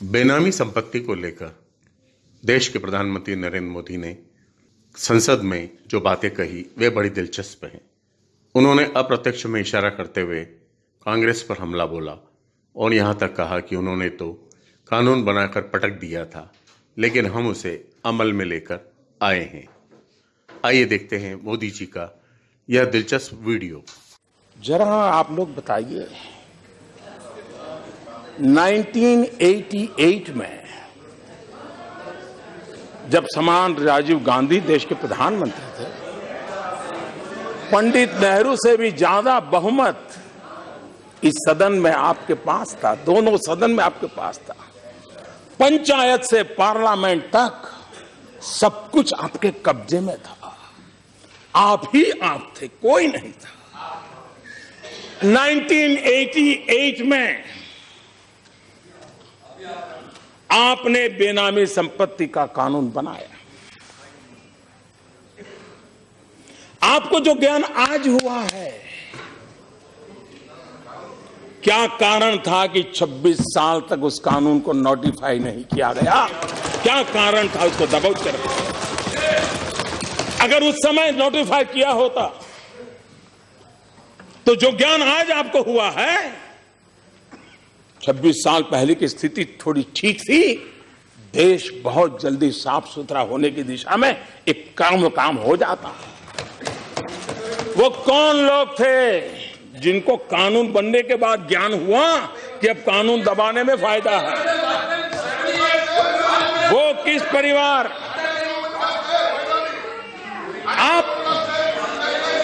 बेनामी संपत्ति को लेकर देश के प्रधानमंत्री नरेंद्र मोदी ने संसद में जो बातें कही, वे बड़ी दिलचस्प हैं। उन्होंने अप्रत्यक्ष में इशारा करते हुए कांग्रेस पर हमला बोला और यहाँ तक कहा कि उन्होंने तो कानून बनाकर पटक दिया था, लेकिन हम उसे अमल में लेकर आए हैं। आइए देखते हैं मोदी जी का यह दिलचस्प वीडियो। जरा आप लोग बताइए 1988 में जब समान राजीव गांधी देश के प्रधानमंत्री थे, पंडित नेहरू से भी ज़्यादा बहुमत इस सदन में आपके पास था, दोनों सदन में आपके पास था। पंचायत से पार्लियामेंट तक सब कुछ आपके कब्जे में था। आप ही आप थे, कोई नहीं था। 1988 में आपने बेनामी संपत्ति का कानून बनाया। आपको जो ज्ञान आज हुआ है, क्या कारण था कि 26 साल तक उस कानून को नोटिफाई नहीं किया गया? क्या कारण था उसको दबोच कर अगर उस समय नोटिफाई किया होता तो जो ज्ञान आज आपको हुआ है 26 साल पहले की स्थिति थोड़ी ठीक थी। देश बहुत जल्दी साफ़ सुथरा होने की दिशा में एक काम काम हो जाता। वो कौन लोग थे जिनको कानून बनने के बाद ज्ञान हुआ कि अब कानून दबाने में फ़ायदा है? वो किस परिवार? आप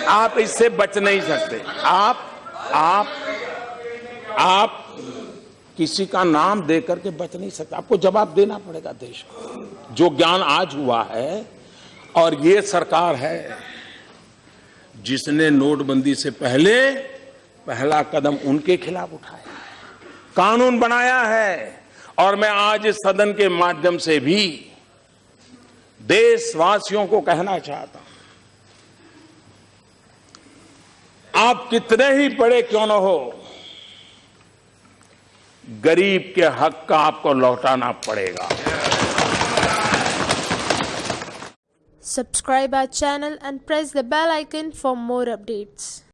आप इससे बच नहीं सकते। आप आप आप किसी का नाम दे करके बच नहीं सकता। आपको जवाब देना पड़ेगा देश को। जो ज्ञान आज हुआ है और ये सरकार है, जिसने नोटबंदी से पहले पहला कदम उनके खिलाफ उठाया है, कानून बनाया है, और मैं आज इस सदन के माध्यम से भी देशवासियों को कहना चाहता हूँ, आप कितने ही बड़े क्यों न हो गरीब के हक का आपको लौटाना पड़ेगा। Subscribe our channel and press the bell icon for more updates